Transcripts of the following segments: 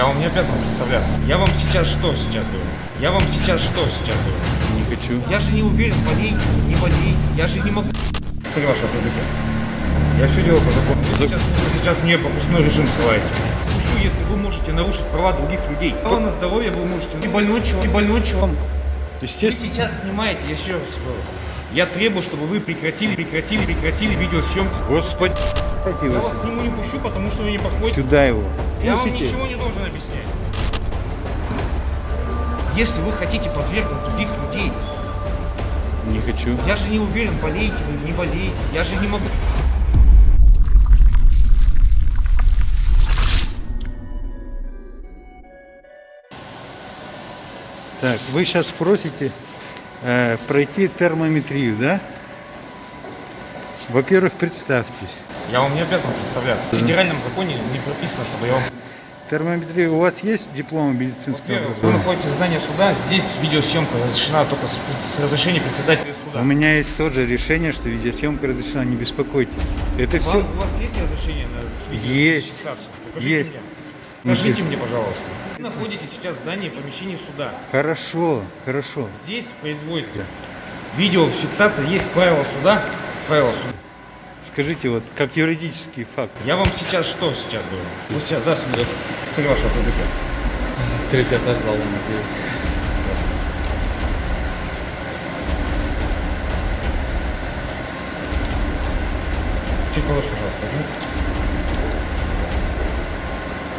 Я вам не обязан представляться. Я вам сейчас что сейчас говорю? Я вам сейчас что сейчас говорю? Не хочу. Я же не уверен, болеете, не болеете. Я же не могу... Цель вашего прибытия. Я все делаю по закону. Вы сейчас, вы сейчас мне пропускной режим ссылаете. Пущу, если вы можете нарушить права других людей. Право на здоровье вы можете. Не больной человек, не больной человек. Вы Естественно. сейчас снимаете, я еще раз говорю. Я требую, чтобы вы прекратили, прекратили, прекратили видеосъемку. Господи, дайте Я вас к нему не пущу, потому что вы не подходите. сюда его. Я вам Пустите. ничего не должен объяснять. Если вы хотите подвергнуть других людей, Не хочу. я же не уверен, болеете вы, не болеете. Я же не могу. Так, вы сейчас просите э, пройти термометрию, да? Во-первых, представьтесь. Я вам не обязан представляться. В федеральном законе не прописано, чтобы я вам... Термометрия, у вас есть диплом медицинского Во-первых, вы образования? находитесь в здании суда, здесь видеосъемка разрешена только с, с разрешения председателя суда. У меня есть тоже решение, что видеосъемка разрешена, не беспокойтесь. Это Вам- все. У вас есть разрешение на Есть. видеофиксацию? Покажите Есть. мне. Скажите мне, пожалуйста. Вы находитесь сейчас в здании помещения суда. Хорошо, хорошо. Здесь производится видеофиксация, есть правила суда. Суда. Скажите, вот как юридический факт. Я вам сейчас что сейчас говорю? Вы сейчас здравствуйте, цель вашего прибытия. Третий этаж зала надеюсь. Чуть повыше, пожалуйста.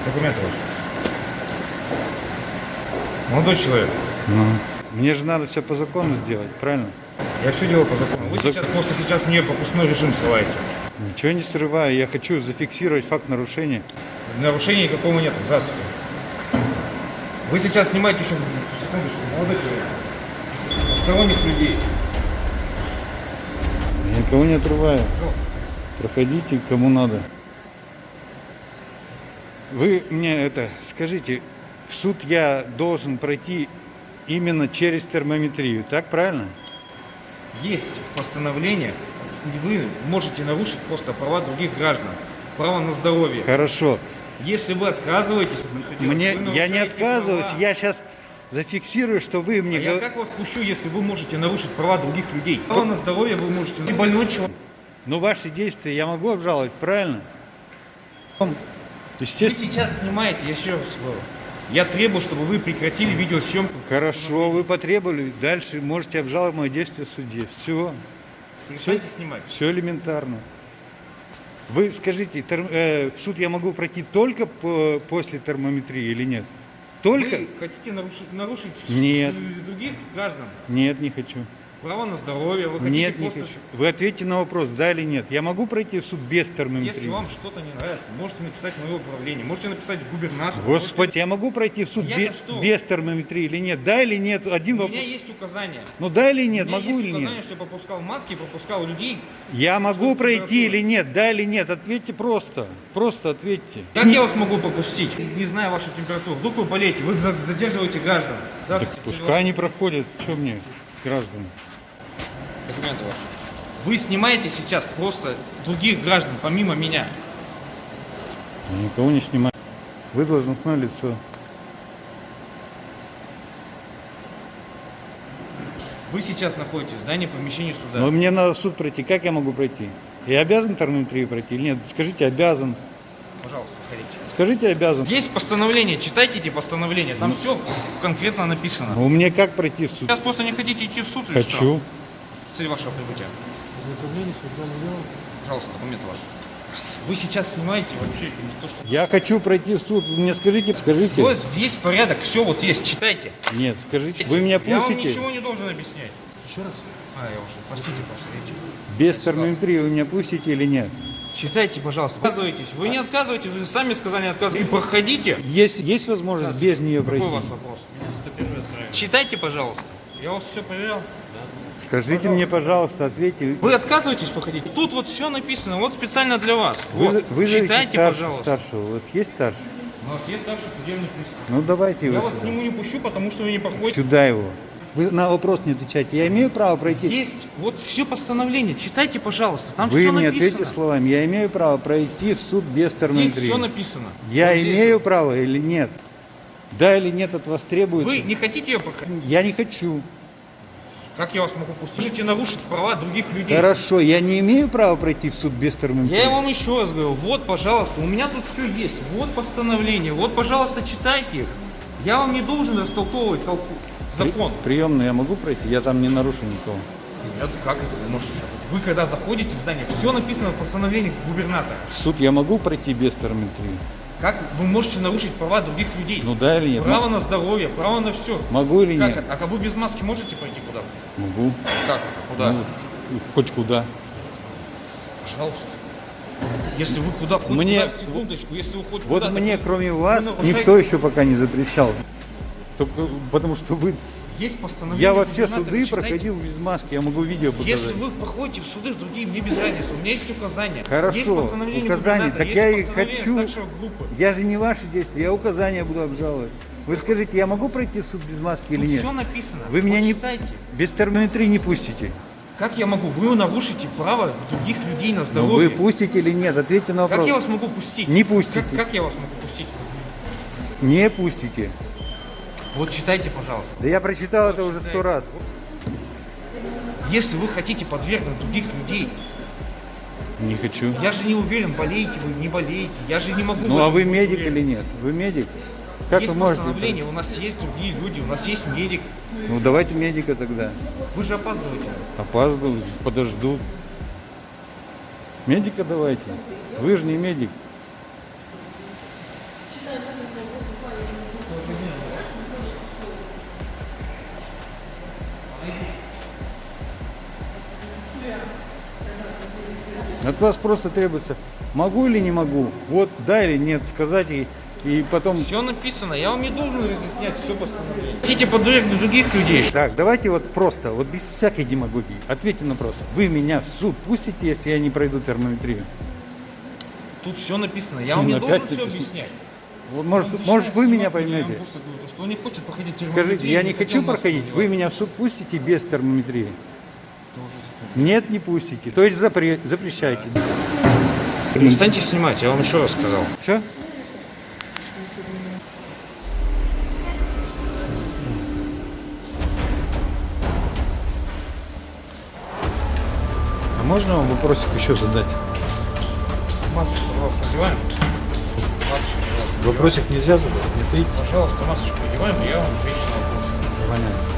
Документы ваши. Молодой человек, Ну, мне же надо все по закону сделать, правильно? Я все делаю по закону. Вы Зак- сейчас просто сейчас мне пропускной режим ссылаете. Ничего не срываю, я хочу зафиксировать факт нарушения. Нарушения никакого нет. Здравствуйте. Вы сейчас снимаете еще секундочку, молодой человек. Посторонних людей. Я никого не отрываю. Пожалуйста. Проходите, кому надо. Вы мне это скажите, в суд я должен пройти именно через термометрию, так правильно? Есть постановление, и вы можете нарушить просто права других граждан. Право на здоровье. Хорошо. Если вы отказываетесь, делать, Мне вы я не отказываюсь, права. я сейчас зафиксирую, что вы мне А я как вас пущу, если вы можете нарушить права других людей? Право на здоровье вы можете. Не больной человек. Но ваши действия я могу обжаловать, правильно? Вы Естественно. сейчас снимаете, я еще раз говорю. Я требую, чтобы вы прекратили видеосъемку. Хорошо, вы потребовали. Дальше можете обжаловать мое действие в суде. Все. Перестаньте снимать. Все элементарно. Вы скажите, тер- э, в суд я могу пройти только по- после термометрии или нет? Только? Вы хотите нарушить, нарушить Нет. других граждан? Нет, не хочу. Право на здоровье. Вы Нет, не просто... хочу. Вы ответьте на вопрос, да или нет. Я могу пройти в суд без термометрии? Если вам что-то не нравится, можете написать в мое управление, можете написать в губернатора. Господи, я могу пройти в суд Я-то без, что? без термометрии или нет? Да или нет? Один У вопрос. меня есть указания. Ну да или нет, У меня могу есть или указания, нет? что я пропускал маски, пропускал людей. Я могу пройти или нет? Да или нет? Ответьте просто. Просто ответьте. Как я вас могу пропустить? Не знаю вашу температуру. Вдруг вы болеете, вы за- задерживаете граждан. Так пускай они проходят. Что мне, граждане? Документы ваши. Вы снимаете сейчас просто других граждан, помимо меня. Я никого не снимаю. Вы должностное лицо. Вы сейчас находитесь в здании помещения суда. Но мне надо в суд пройти. Как я могу пройти? Я обязан термометрию пройти или нет? Скажите, обязан. Пожалуйста, проходите. Скажите, обязан. Есть постановление, читайте эти постановления, там все конкретно написано. А у меня как пройти в суд? Сейчас просто не хотите идти в суд или что? Цель вашего прибытия. Ознакомление с уголовным делом. Пожалуйста, документы ваши. Вы сейчас снимаете вообще не то, что... Я хочу пройти в суд. Мне скажите, скажите. Вот есть порядок, все вот есть, читайте. Нет, скажите. Вы меня Я вам пустите? ничего не должен объяснять. Еще раз. А, я уже, простите, просто видите. Без термометрии вы меня пустите или нет? Читайте, пожалуйста. Отказывайтесь. Вы не отказываетесь, вы сами сказали не отказывайтесь. И проходите. Есть, есть возможность без нее Какой пройти? у вас вопрос? Читайте, пожалуйста. Я вас все проверял. Скажите мне, пожалуйста, ответьте. Вы отказываетесь проходить? Тут вот все написано, вот специально для вас. Вы, Вот. вызовите Читайте, старшего, пожалуйста. старшего. У вас есть старший? У нас есть старший судебный пристав. Ну давайте Я его вас к нему не пущу, потому что вы не проходите. Сюда его. Вы на вопрос не отвечаете. Я имею право пройти? Есть вот все постановление. Читайте, пожалуйста. Там Вы все мне написано. ответьте словами. Я имею право пройти в суд без Здесь термометрии. все написано. Я Вот здесь имею право или нет? Да или нет от вас требуется? Вы не хотите ее проходить? Я не хочу. Как я вас могу пустить? Можете нарушить права других людей. Хорошо, я не имею права пройти в суд без термометрии. Я вам еще раз говорю, вот, пожалуйста, у меня тут все есть, вот постановление, вот, пожалуйста, читайте их. Я вам не должен растолковывать толку, закон. Приемную я могу пройти? Я там не нарушу никого. Нет, как это вы можете? Вы когда заходите в здание, все написано в постановлении губернатора. В суд я могу пройти без термометрии? Как вы можете нарушить права других людей? Ну да или нет? Право на здоровье, право на все. Могу или Как нет? это? А вы без маски можете пойти куда? Могу. Как это? Куда? Ну, хоть куда. Пожалуйста. Если вы куда, хоть Мне- куда, секундочку, если вы хоть Вот куда, мне, так кроме вас, нарушаете- никто еще пока не запрещал. Только потому что вы... есть постановление Я во все суды читайте. проходил без маски, я могу видео показать. Если вы проходите в суды другие, мне без разницы. У меня есть указания. Есть Хорошо, постановление указания. Так есть я и хочу. Я же не ваши действия, я указания буду обжаловать. Вы скажите, я могу пройти в суд без маски или Тут нет? все написано. Вы меня Вот не... Без термометрии не пустите. Как я могу? Вы нарушите право других людей на Ну, здоровье. вы пустите или нет? Ответьте на вопрос. Как я вас могу пустить? Не пустите. Как, как я вас могу пустить? Не пустите. Вот читайте, пожалуйста. Да я прочитал это уже сто раз. Если вы хотите подвергнуть других людей, Не хочу. я же не уверен, болеете вы, не болеете. Я же не могу. Ну а вы медик уверен. или нет? Вы медик? Как есть вы можете? постановление, у нас есть другие люди, у нас есть медик. Ну давайте медика тогда. Вы же опаздываете. Опаздываю, подожду. Медика давайте. Вы же не медик. От вас просто требуется, могу или не могу, вот да или нет, сказать и, и потом... Все написано, я вам не должен разъяснять все постановление. Хотите подвергнуть других людей? Так, давайте вот просто, вот без всякой демагогии, ответьте на вопрос. Вы меня в суд пустите, если я не пройду термометрию? Тут все написано, я вам не Ну, должен опять все написано. объяснять. Вот, может, Он может вы меня поймете? говорю, что он не хочет проходить Скажите, термометрию, я не хочу проходить, вы меня в суд пустите без термометрии? Нет, не пустите. То есть запре- запрещайте. Перестаньте снимать, я вам еще раз сказал. Все? А можно вам вопросик еще задать? Масочку, пожалуйста, надеваем. Масочку, пожалуйста. Вопросик нельзя задать? Не ответить? Пожалуйста, масочку надеваем, и я вам отвечу на вопрос. Понятно.